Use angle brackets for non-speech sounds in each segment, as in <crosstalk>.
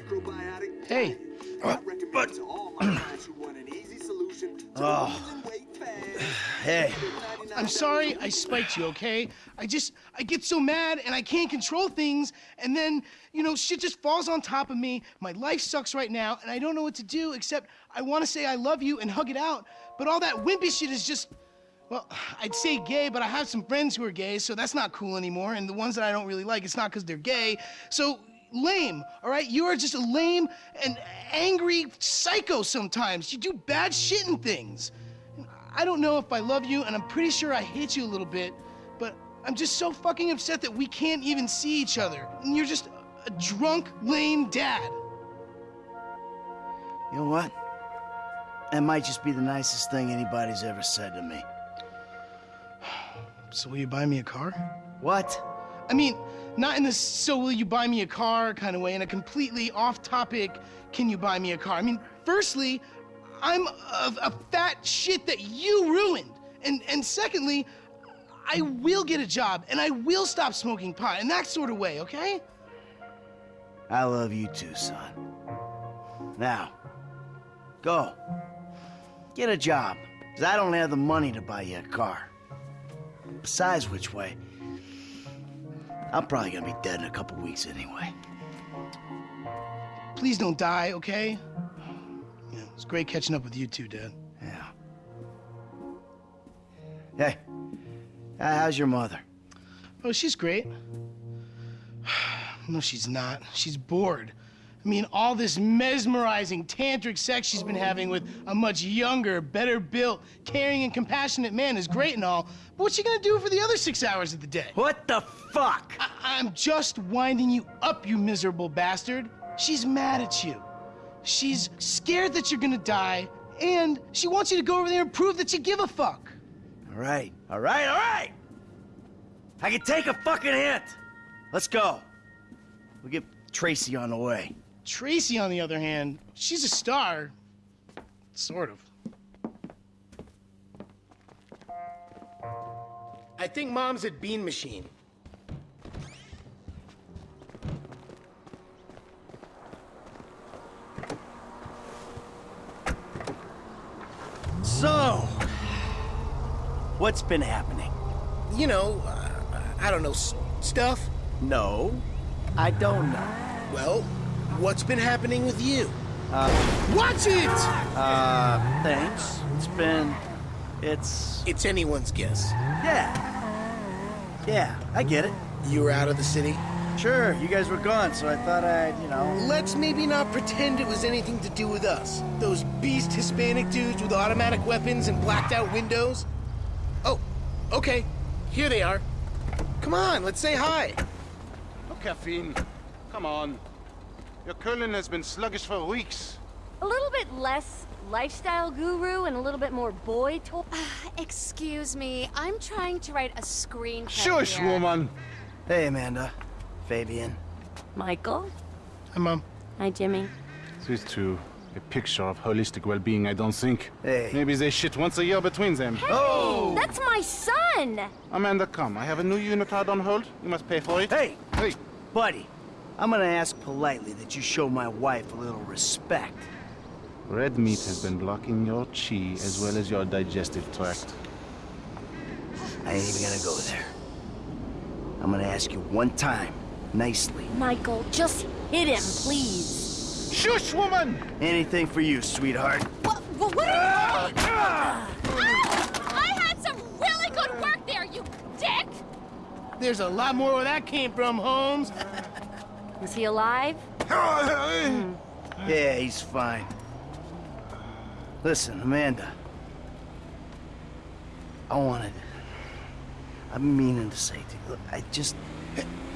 macrobiotic Hey. Uh, I recommend to all my <clears throat> clients who want an easy solution to Oh. losing weight fast. <sighs> Hey, I'm sorry I spiked you, okay? I just, I get so mad and I can't control things, and then, you know, shit just falls on top of me. My life sucks right now, and I don't know what to do except I want to say I love you and hug it out, but all that wimpy shit is just, well, <sighs> I'd say gay, but I have some friends who are gay, so that's not cool anymore, and the ones that I don't really like, it's not because they're gay. So, lame, all right? You are just a lame and angry psycho sometimes. You do bad shit and things. I don't know if I love you, and I'm pretty sure I hate you a little bit, but I'm just so fucking upset that we can't even see each other. And you're just a drunk, lame dad. you know what? That might just be the nicest thing anybody's ever said to me. So will you buy me a car? What? I mean, not in this so will you buy me a car kind of way, in a completely off topic, can you buy me a car? I mean, firstly, I'm a, a fat shit that you ruined. And, and secondly, I will get a job and I will stop smoking pot in that sort of way, okay? I love you too, son. Now, go. Get a job, because I don't have the money to buy you a car. Besides which way, I'm probably gonna be dead in a couple weeks anyway. Please don't die, okay? Yeah, it's great catching up with you two, Dad. Yeah. Hey, how's your mother? Oh, she's great. <sighs> No, she's not. She's bored. I mean, all this mesmerizing tantric sex she's been having with a much younger, better built, caring, and compassionate man is great and all, but what's she gonna do for the other six hours of the day? What the fuck? I- I'm just winding you up, you miserable bastard. She's mad at you. She's scared that you're gonna die, and she wants you to go over there and prove that you give a fuck. All right, all right, all right. I can take a fucking hint. Let's go. We'll get Tracy on the way. Tracy, on the other hand, she's a star. Sort of. I think mom's at Bean Machine. So, what's been happening? You know, uh, I don't know, s- stuff. No, I don't know. Well, what's been happening with you? Watch it! Uh, thanks. It's been. It's. It's anyone's guess. Yeah. Yeah, I get it. You were out of the city. Sure, you guys were gone, so I thought I'd, you know. Let's maybe not pretend it was anything to do with us. Those beast Hispanic dudes with automatic weapons and blacked out windows. Oh, okay. Here they are. Come on, let's say hi. No caffeine. Come on. Your Curlin has been sluggish for weeks. A little bit less lifestyle guru and a little bit more boy toy. Ah, excuse me, I'm trying to write a screenplay Shush, here. woman. Hey, Amanda. Fabian. Michael? Hi, Mom. Hi, Jimmy. These two, a picture of holistic well-being, I don't think. Hey. Maybe they shit once a year between them. Oh! That's my son! Amanda, come. I have a new unitard on hold. You must pay for it. Hey, Hey. buddy. I'm gonna ask politely that you show my wife a little respect. Red meat has been blocking your chi as well as your digestive tract. I ain't even gonna go there. I'm gonna ask you one time, nicely. Michael, just hit him, please. Shush, woman! Anything for you, sweetheart. What, what, what are you I had some really good work there, you dick! There's a lot more where that came from, Holmes. Is he alive? <laughs> Yeah, he's fine. Listen, Amanda. I wanted. I've been meaning to say to you. Look, I just.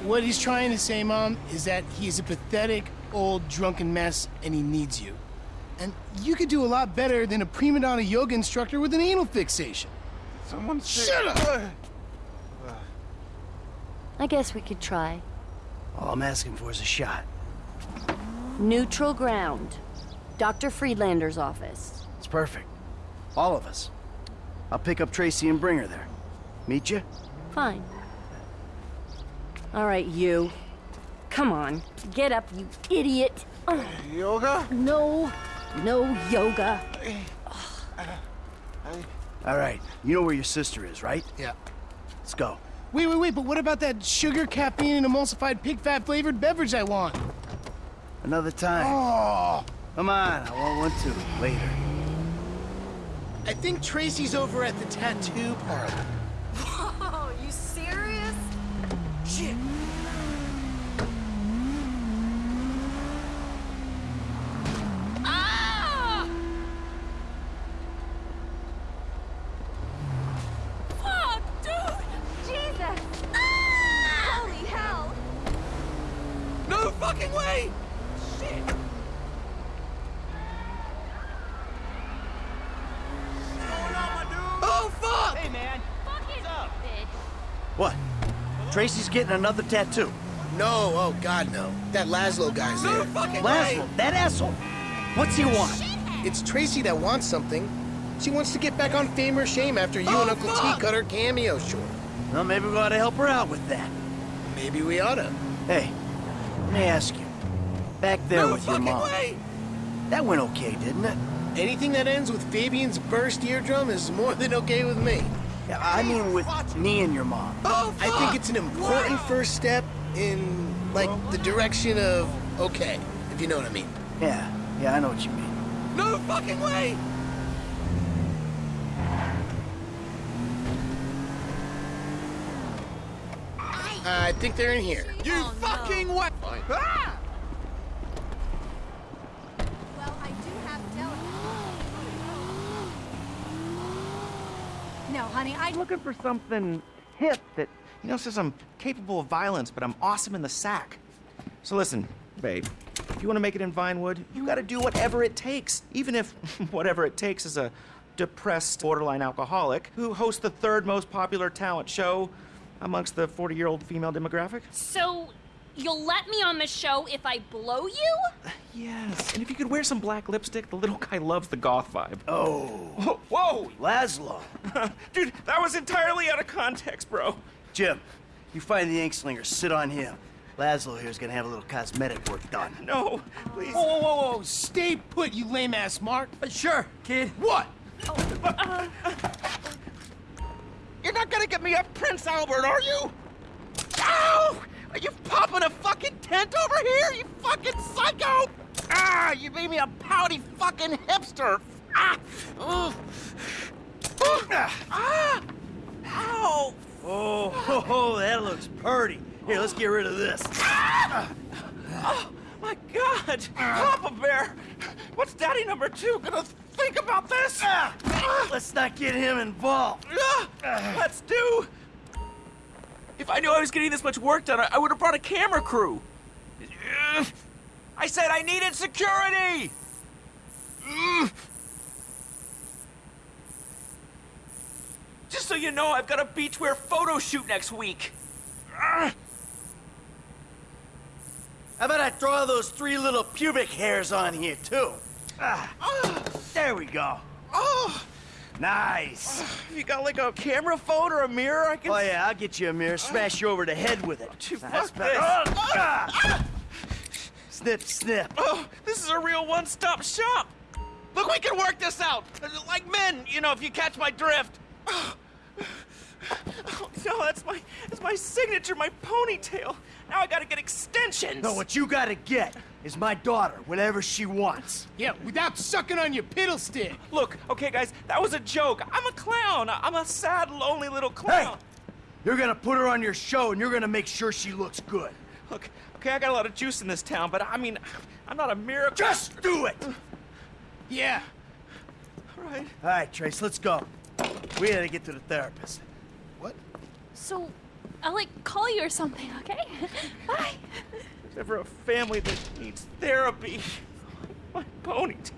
What he's trying to say, Mom, is that he's a pathetic, old, drunken mess and he needs you. And you could do a lot better than a prima donna yoga instructor with an anal fixation. Someone say... Shut up! I guess we could try. All I'm asking for is a shot. Neutral ground. Dr. Friedlander's office. It's perfect. All of us. I'll pick up Tracy and bring her there. Meet you? Fine. All right, you. Come on, get up, you idiot. Ugh, Yoga? no, no yoga. All right, you know where your sister is, right? Yeah. Let's go. Wait, wait, wait, but what about that sugar, caffeine, and emulsified pig fat flavored beverage I want? Another time. Oh, Come on, I want one too. Later. I think Tracy's over at the tattoo parlor. Oh, you serious? Shit. Ah! Fuck, dude! Jesus! Holy hell! No fucking way! Shit. Oh fuck! Hey, man. Fucking bitch. What? Tracy's getting another tattoo. No, oh god no. That Lazlow guy's there. No fucking Lazlow, that asshole. What's he want? It's Tracy that wants something. She wants to get back on Fame or Shame after you Oh, and Uncle fuck! T cut her cameo short. Well, maybe we ought to help her out with that. Maybe we oughta. Hey, let me ask you. Back there with your mom. That went okay, didn't it? Anything that ends with Fabian's burst eardrum is more than okay with me. Yeah, I mean with me and your mom. Oh, I think it's an important first step in, like, the direction of okay, if you know what I mean. Yeah, yeah, I know what you mean. No fucking way! I think they're in here. Oh, you fucking what? Well, I do have telephone. No, honey, I... I'm looking for something hip that, you know, says I'm capable of violence, but I'm awesome in the sack. So listen, babe, if you want to make it in Vinewood, you got to do whatever it takes, even if <laughs> whatever it takes is a depressed borderline alcoholic who hosts the third most popular talent show amongst the 40-year-old female demographic. So, you'll let me on the show if I blow you? Yes, and if you could wear some black lipstick, the little guy loves the goth vibe. Oh, Whoa, whoa! Lazlow. <laughs> dude, that was entirely out of context, bro. Jim, you find the ink slinger, sit on him. Lazlow here's gonna have a little cosmetic work done. No, please. whoa, whoa, whoa, whoa! Stay put, you lame ass Mark. But sure, kid. What? oh uh. You're not gonna get me a Prince Albert, are you? Ow! Are you popping a fucking tent over here, you fucking psycho? Ah, you made me a pouty fucking hipster. Ah! Ugh. Ah! Ow! Oh, ho, <laughs> ho, that looks purty. Here, let's get rid of this. Oh, my God! Papa Bear! What's Daddy number two gonna think about this? Ah! Let's not get him involved. Ah! Let's do! If I knew I was getting this much work done, I- I would have brought a camera crew. I said I needed security! Just so you know, I've got a beachwear photo shoot next week. How about I draw those three little pubic hairs on here, too? Ah, there we go. Oh, Nice. you got like a camera phone or a mirror I can... Oh, yeah, I'll get you a mirror, smash you over the head with it. Dude, That's better. Oh, ah. Snip, snip. Oh, this is a real one-stop shop. Look, we can work this out. Like men, you know, if you catch my drift. Oh, no, that's my that's my signature, my ponytail. Now I gotta get extensions. No, what you gotta get is my daughter, whatever she wants. Yeah, without sucking on your piddle stick. Look, okay, guys, that was a joke. I'm a clown. I'm a sad, lonely little clown. Hey, clown. you're gonna put her on your show and you're gonna make sure she looks good. Look, okay, I got a lot of juice in this town, but I mean, I'm not a miracle. Just do it! Yeah. All right. All right, Trace, let's go. We gotta get to the therapist. What? So, I'll, like, call you or something, okay? <laughs> Bye. Except for a family that needs therapy. My ponytail.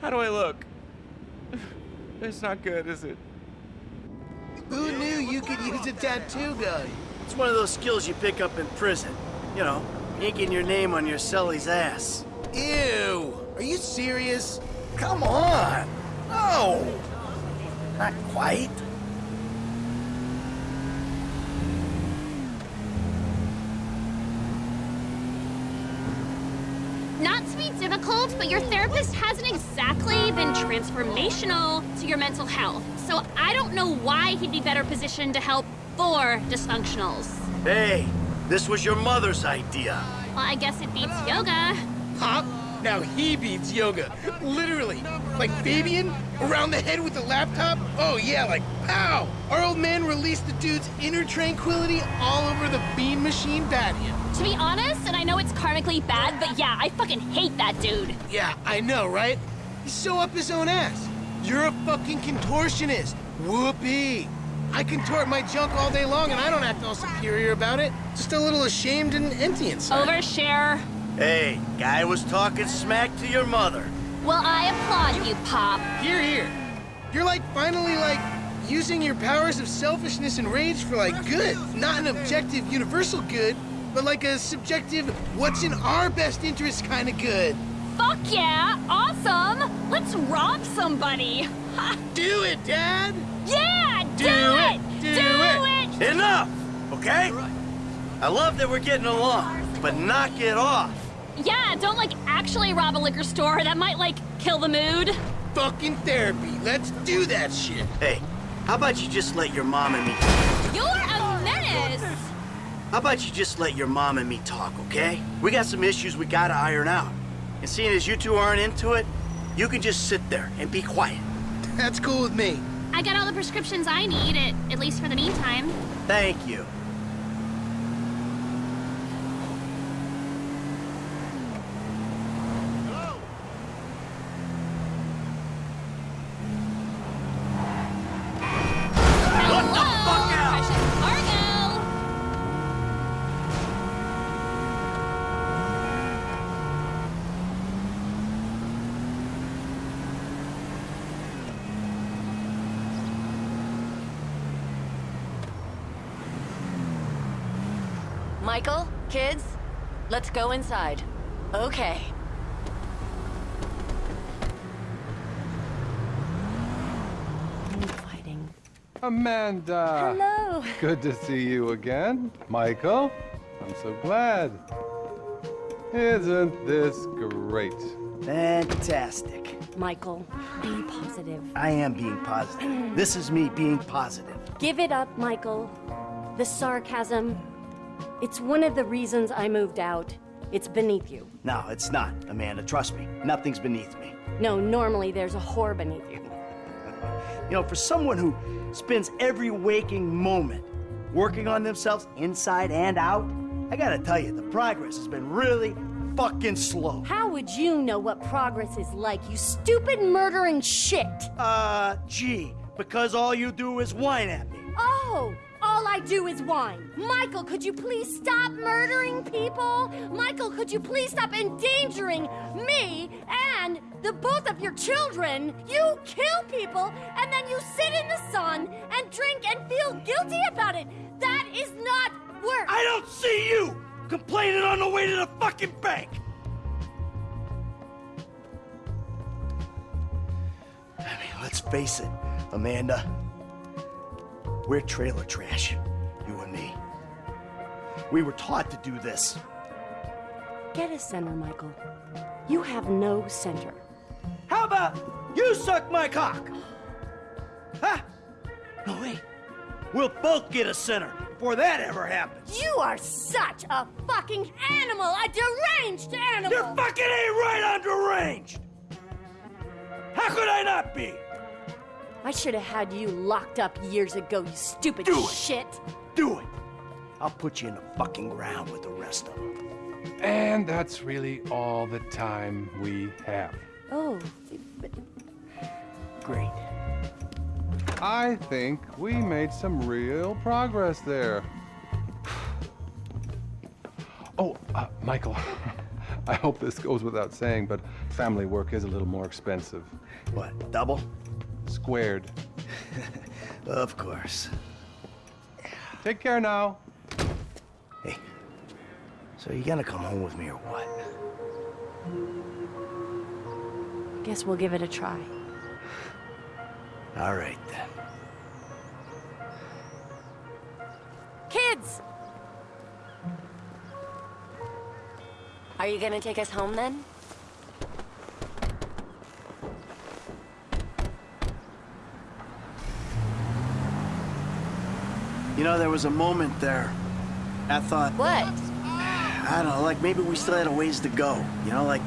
How do I look? It's not good, is it? Who knew you could use a tattoo gun? It's one of those skills you pick up in prison. You know, inking your name on your cellie's ass. Ew! Are you serious? Come on! No! Not quite. but your therapist hasn't exactly been transformational to your mental health. So I don't know why he'd be better positioned to help four dysfunctionals. Hey, this was your mother's idea. Well, I guess it beats yoga. Pop? Now he beats yoga. Literally. Like Fabian? Around the head with the laptop? Oh yeah, like pow! Our old man released the dude's inner tranquility all over the bean machine patio. To be honest, and I know it's karmically bad, but yeah, I fucking hate that dude. Yeah, I know, right? He's so up his own ass. You're a fucking contortionist. Whoopee. I contort my junk all day long and I don't act all superior about it. Just a little ashamed and empty inside. Overshare. Hey, guy was talking smack to your mother. Well, I applaud you, Pop. Here, here. You're like finally like using your powers of selfishness and rage for like good. Not an objective universal good, but like a subjective what's in our best interest kind of good. Fuck yeah! Awesome! Let's rob somebody! <laughs> Do it, Dad! Yeah! Do, Do it! it! Do it! it! Enough, okay? I love that we're getting along, but knock it off. Yeah, don't like actually rob a liquor store. That might like kill the mood. Fucking therapy. Let's do that shit. Hey, how about you just let your mom and me You're a menace! How about you just let your mom and me talk, okay? We got some issues we gotta iron out. And seeing as you two aren't into it, you can just sit there and be quiet. That's cool with me. I got all the prescriptions I need, at, at least for the meantime. Thank you. Kids, let's go inside. Okay. Fighting. Amanda! Hello. Good to see you again. Michael, I'm so glad. Isn't this great? Fantastic. Michael, be positive. I am being positive. This is me being positive. Give it up, Michael. The sarcasm. It's one of the reasons I moved out. It's beneath you. No, it's not, Amanda. Trust me. Nothing's beneath me. No, normally there's a whore beneath you. <laughs> You know, for someone who spends every waking moment working on themselves inside and out, I gotta tell you, the progress has been really fucking slow. How would you know what progress is like, you stupid murdering shit? Uh, gee, because all you do is whine at me. Oh, all I do is whine. Michael, could you please stop murdering people? Michael, could you please stop endangering me and the both of your children? You kill people and then you sit in the sun and drink and feel guilty about it. That is not work. I don't see you complaining on the way to the fucking bank. I mean, let's face it, Amanda. We're trailer trash, you and me. We were taught to do this. Get a center, Michael. You have no center. How about you suck my cock? Huh? No, way. We'll both get a center before that ever happens. You are such a fucking animal, a deranged animal. You're fucking ain't right on deranged. How could I not be? I should have had you locked up years ago, you stupid Do it. shit. Do it. I'll put you in the fucking ground with the rest of them. And that's really all the time we have. Oh, but Great. I think we made some real progress there. <sighs> Oh, uh, Michael, <laughs> I hope this goes without saying, but family work is a little more expensive. What, double? Squared. <laughs> Of course. Take care now. Hey, so you gonna come home with me or what? guess we'll give it a try. All right then. Kids! Are you gonna take us home then? You know, there was a moment there. I thought, What? I don't know, like maybe we still had a ways to go. You know, like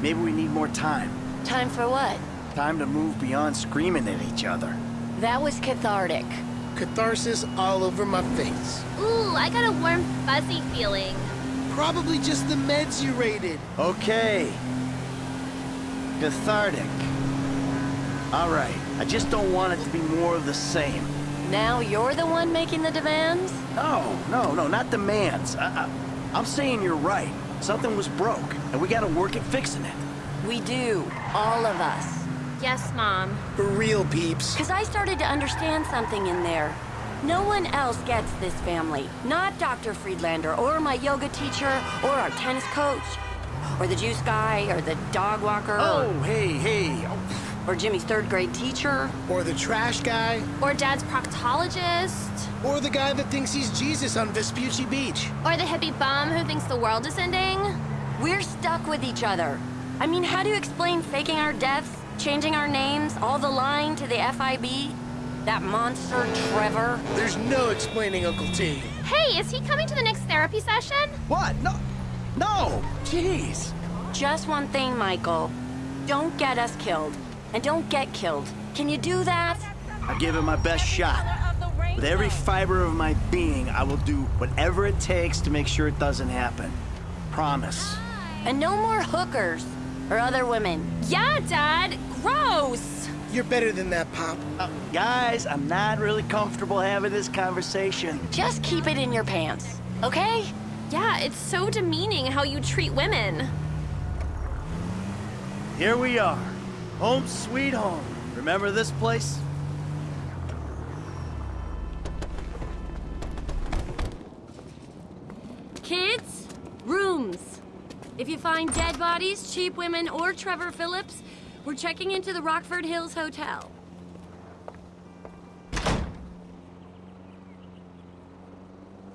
maybe we need more time. Time for what? Time to move beyond screaming at each other. That was cathartic. Catharsis all over my face. Ooh, I got a warm, fuzzy feeling. Probably just the meds you rated. Okay. Cathartic. All right. I just don't want it to be more of the same. Now you're the one making the demands? No, no, no, not demands. I, I, I'm saying you're right. Something was broke, and we gotta work at fixing it. We do. All of us. Yes, Mom. For real, peeps. Because I started to understand something in there. No one else gets this family. Not Dr. Friedlander, or my yoga teacher, or our tennis coach, or the juice guy, or the dog walker, Oh, hey, hey. Oh, or Jimmy's third grade teacher. Or the trash guy. Or Dad's proctologist. Or the guy that thinks he's Jesus on Vespucci Beach. Or the hippie bum who thinks the world is ending. We're stuck with each other. I mean, how do you explain faking our deaths, changing our names, all the lying to the FIB? That monster, Trevor? There's no explaining Uncle T. Hey, is he coming to the next therapy session? what? No. No. Jeez. Just one thing, Michael. Don't get us killed. And don't get killed. Can you do that? I give it my best shot. With every fiber of my being, I will do whatever it takes to make sure it doesn't happen. Promise. And no more hookers or other women. Yeah, Dad. Gross. You're better than that, Pop. Uh, guys, I'm not really comfortable having this conversation. Just keep it in your pants, okay? Yeah, it's so demeaning how you treat women. Here we are. Home sweet home. Remember this place? Kids, rooms. If you find dead bodies, cheap women, or Trevor Phillips, we're checking into the Rockford Hills Hotel.